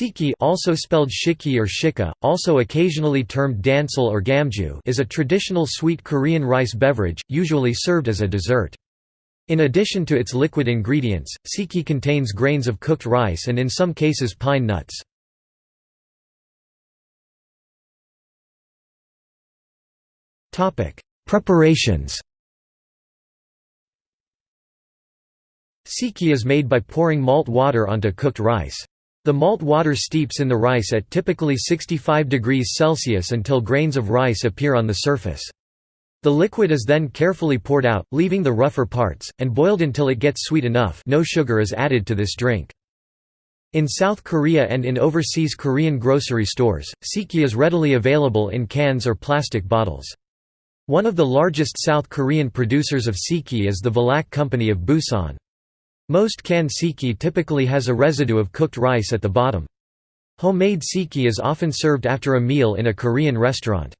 Sikhye also spelled shikhye or shikeh, also occasionally termed dansul or gamju is a traditional sweet Korean rice beverage, usually served as a dessert. In addition to its liquid ingredients, sikhye contains grains of cooked rice and in some cases pine nuts. Preparations Sikhye is made by pouring malt water onto cooked rice. The malt water steeps in the rice at typically 65 degrees Celsius until grains of rice appear on the surface. The liquid is then carefully poured out, leaving the rougher parts, and boiled until it gets sweet enough no sugar is added to this drink. In South Korea and in overseas Korean grocery stores, sikhye is readily available in cans or plastic bottles. One of the largest South Korean producers of sikhye is the Vilac Company of Busan. Most canned sikhye typically has a residue of cooked rice at the bottom. Homemade sikhye is often served after a meal in a Korean restaurant.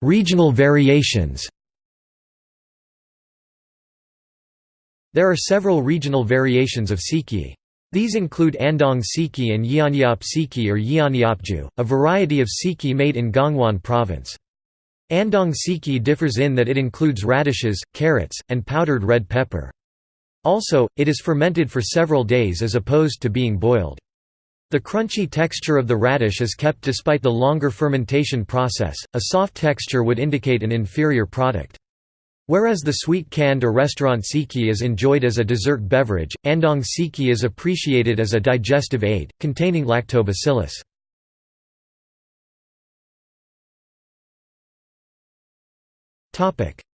Regional variations There are several regional variations of sikhye. These include Andong sikhye and Yeonyeop sikhye or Yeonyeopju, a variety of sikhye made in Gangwon province. Andong sikhye differs in that it includes radishes, carrots, and powdered red pepper. Also, it is fermented for several days as opposed to being boiled. The crunchy texture of the radish is kept despite the longer fermentation process, a soft texture would indicate an inferior product. Whereas the sweet canned or restaurant sikhye is enjoyed as a dessert beverage, andong sikhye is appreciated as a digestive aid, containing lactobacillus.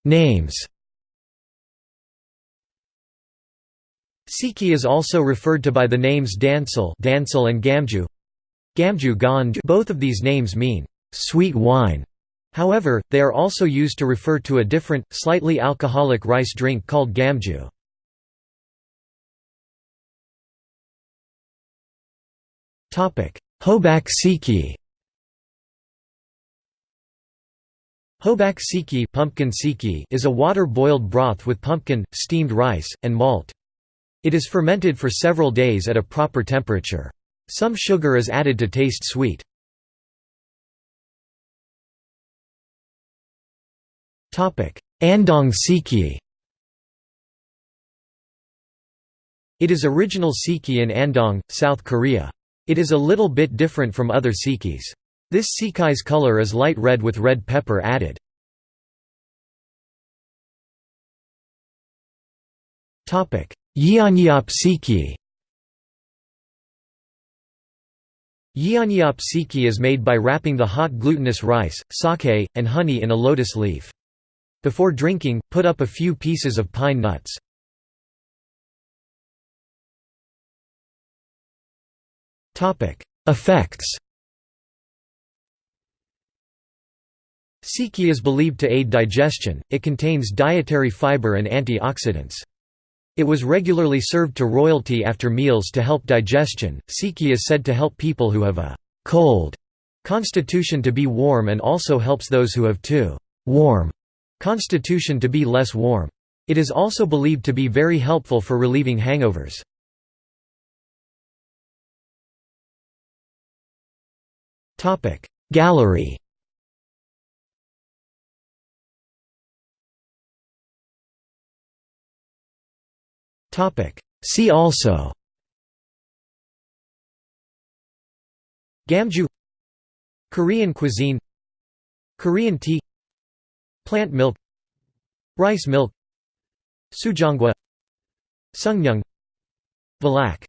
Names Sikhye is also referred to by the names Dansul, Dansul and Gamju. Gamju Ganju both of these names mean sweet wine. However, they are also used to refer to a different, slightly alcoholic rice drink called gamju. Hobak Sikhye Hobak sikhye, pumpkin sikhye is a water-boiled broth with pumpkin, steamed rice, and malt. It is fermented for several days at a proper temperature. Some sugar is added to taste sweet. Andong sikhye It is original sikhye in Andong, South Korea. It is a little bit different from other sikhyes. This sikai's color is light red with red pepper added. Yeonyeop sikhye Yeonyeop sikhye is made by wrapping the hot glutinous rice, sake, and honey in a lotus leaf. Before drinking, put up a few pieces of pine nuts. Effects Sikhye is believed to aid digestion, it contains dietary fiber and antioxidants. It was regularly served to royalty after meals to help digestion. Sikhye is said to help people who have a cold constitution to be warm and also helps those who have too warm constitution to be less warm. It is also believed to be very helpful for relieving hangovers. Gallery See also. Gamju Korean cuisine. Korean tea. Plant milk. Rice milk. Sujeonggwa Sungnyung. Vilac